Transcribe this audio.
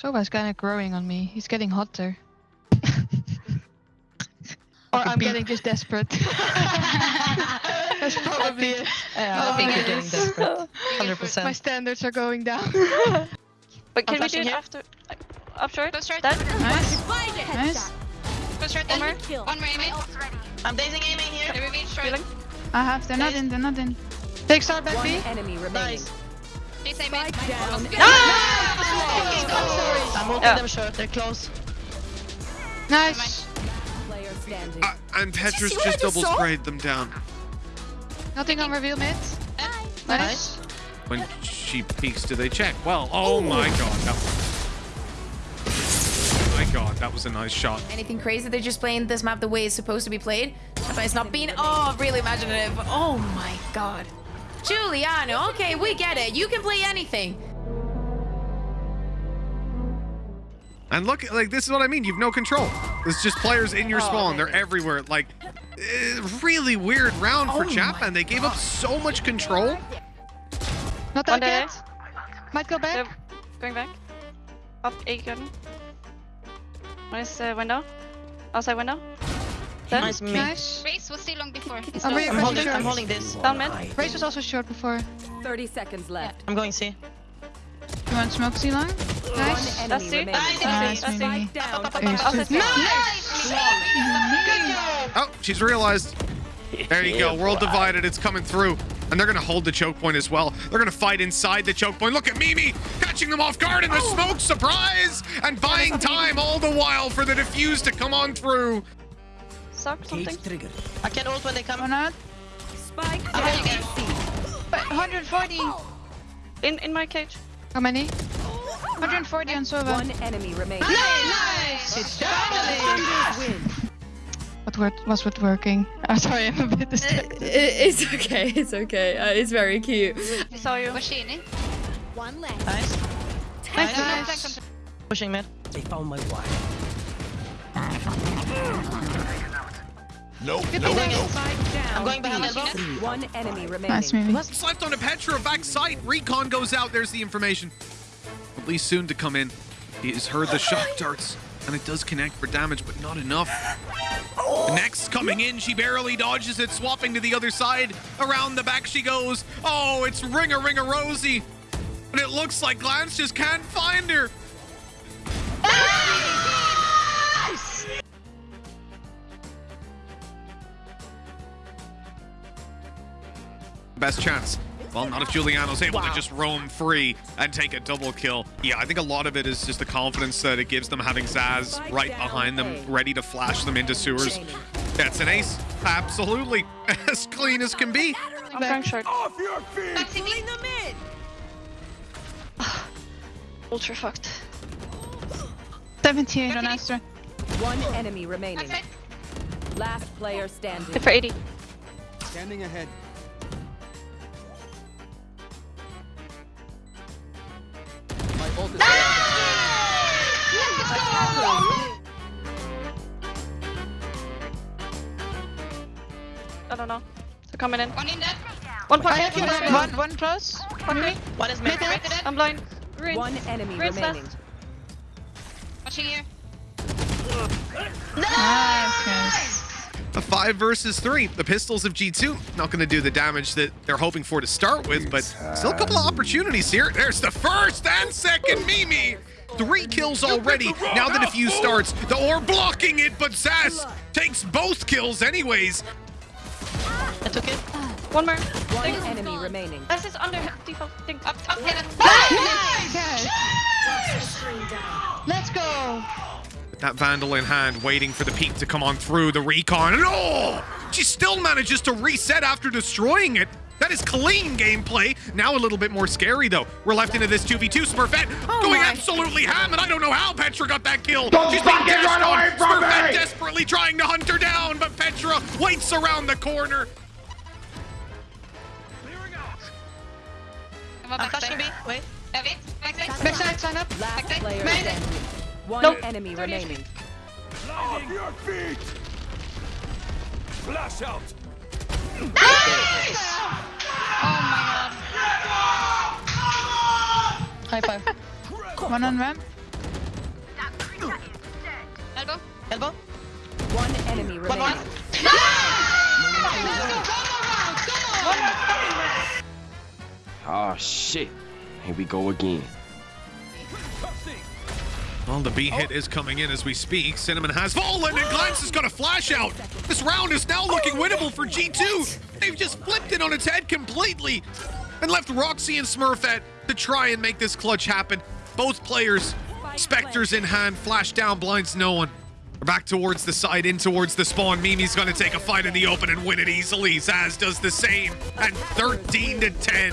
Sova's kind of growing on me. He's getting hotter. or I'm getting just desperate. That's probably it. Yeah, I think you're getting desperate. 100%. My standards are going down. But can I'm we do flashing it here. after? Like, up short? Go short. Dead? nice. Nice. Go short. One One more. more. One more aiming. I'm dazing aiming here. They reveal short. Healing. I have. They're not in. They're not in. Take start back B. enemy remaining. Nice. Please aiming. Spike down. Ah! I'm ulting Yeah. them short. They're close. Nice. Player standing. Uh, and Petrus see what I just just double saw? sprayed them down. Nothing on reveal mid. Nice. When she peeks, do they check? Well, oh my god. That my god, that was a nice shot. anything crazy. They're just playing this map the way it's supposed to be played. But it's not being, oh, really imaginative. Oh my god. Juliano, okay, we get it. You can play anything. And look, like this is what I mean. You've no control. There's just players in your spawn. They're everywhere. Like, eh, really weird round for Oh Japan. They gave up so much control. Not One that day. yet. Might go back. They're going back. Up A garden. Nice uh, window. Outside window. Dead. Nice me. Nice. Race was still long before. I'm low. Oh, I'm holding. I'm holding this. Down mid. Race was also short before. 30 seconds left. I'm going C. You want smoke C long? Nice. That's it. Nice. Nice, That's it. Down. Ace. Outside. Oh, she's realized. There you go. World divided. It's coming through. And they're going to hold the choke point as well. They're going to fight inside the choke point. Look at Mimi catching them off guard in the oh. smoke. Surprise! And buying time all the while for the defuse to come on through. Suck something. I can ult when they Or come. not? Spike down. holding C. But 140. In in my cage. How many? 140 on Sova. One enemy remains. Nice. Defenders win. What word was it working? I'm sorry, I'm a bit distracted. It's okay, it's okay. Uh, it's very cute. I saw you. Was she? One left. Nice. Nice, Nice. nice. Pushing mid. Good thing they- Spike down. I'm going behind elbow. One enemy remaining. Nice, Mimi. It's left on a Petra back sight. Recon goes out. There's the information. At least soon to come in. He has heard the shock darts. And it does connect for damage, but not enough. The next coming in, she barely dodges it, swapping to the other side. Around the back she goes. Oh, it's Ring-a-Ring-a-Rosie. But it looks like Glance just can't find her. Best chance. Well, not if Juliano's able to just roam free and take a double kill. Yeah, I think a lot of it is just the confidence that it gives them having Zaz right behind them, ready to flash them into sewers. That's an ace. Absolutely. As clean as can be. I'm going short. Back city. Ultra fucked. 78 on Astra. One enemy remaining. Last player standing. Hit for 80. Standing ahead. I don't know. They're coming in. One in dead. One I pocket. have you one, one, one close. Pocket. One is mid. Right to dead. I'm blind. Green. One enemy Green's remaining. left. Watching here. Nice, guys. A five versus three. The pistols of G2 not going to do the damage that they're hoping for to start with, but still a couple of opportunities here. There's the first and second Mimi. Three kills already. Now the defuse starts. The orb blocking it, but Zaz takes both kills anyways. I took it. One more. One enemy remaining. This is under default thing. Up top. Hit it. Nice, guys. Let's go. With that Vandal in hand, waiting for the peak to come on through the recon. And oh! She still manages to reset after destroying it. That is clean gameplay. Now a little bit more scary, though. We're left into this 2v2. Smurfette oh going absolutely ham, and I don't know how Petra got that kill. She's being dashed on. Smurfette desperately trying to hunt her down, but Petra waits around the corner. Come on, I'm backside. flashing B. Wait. Yeah, wait. Backside. Backside, sign up. Last Okay. player Main. standing. One Nope. enemy remaining. High five. One on ramp. Elbow. Elbow. One enemy One more. remaining. Oh shit. Here we go again. Well, the B hit is coming in as we speak. Cinnamon has fallen, and Glance has got a flash out. This round is now looking winnable for G2. They've just flipped it on its head completely and left Roxy and Smurfette to try and make this clutch happen. Both players, Spectres in hand, flash down, blinds no one. We're back towards the side, in towards the spawn. Mimi's gonna take a fight in the open and win it easily. Zaz does the same. And 13 to 10.